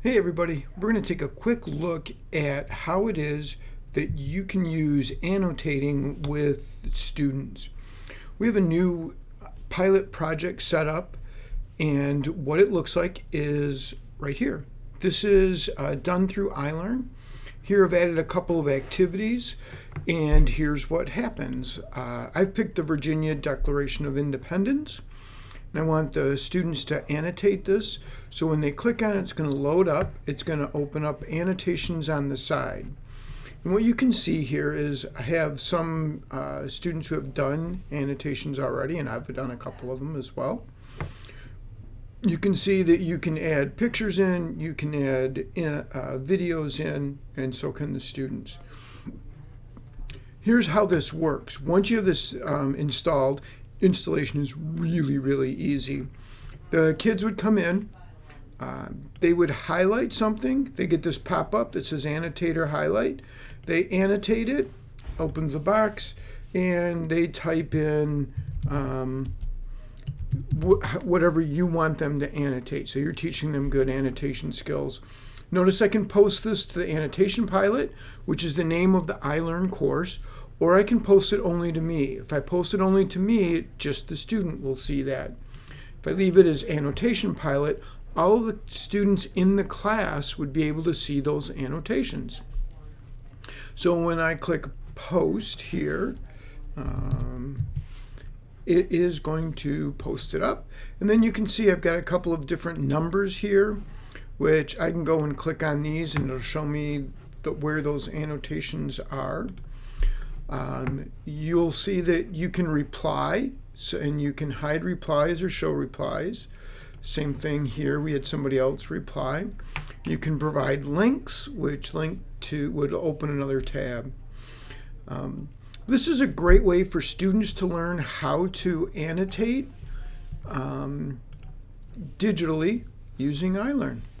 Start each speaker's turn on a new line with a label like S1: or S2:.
S1: Hey everybody, we're going to take a quick look at how it is that you can use annotating with students. We have a new pilot project set up and what it looks like is right here. This is uh, done through iLearn. Here I've added a couple of activities and here's what happens. Uh, I've picked the Virginia Declaration of Independence and I want the students to annotate this. So when they click on it, it's going to load up. It's going to open up annotations on the side. And what you can see here is I have some uh, students who have done annotations already, and I've done a couple of them as well. You can see that you can add pictures in, you can add uh, uh videos in, and so can the students. Here's how this works. Once you have this um, installed, installation is really, really easy. The kids would come in, uh, they would highlight something. They get this pop-up that says annotator highlight. They annotate it, opens the box, and they type in um, wh whatever you want them to annotate. So you're teaching them good annotation skills. Notice I can post this to the annotation pilot, which is the name of the iLearn course, or I can post it only to me. If I post it only to me, just the student will see that. If I leave it as annotation pilot, all the students in the class would be able to see those annotations. So when I click post here, um, it is going to post it up. And then you can see I've got a couple of different numbers here, which I can go and click on these and it'll show me the, where those annotations are. Um, you'll see that you can reply so, and you can hide replies or show replies. Same thing here, we had somebody else reply. You can provide links, which link to would open another tab. Um, this is a great way for students to learn how to annotate um, digitally using iLearn.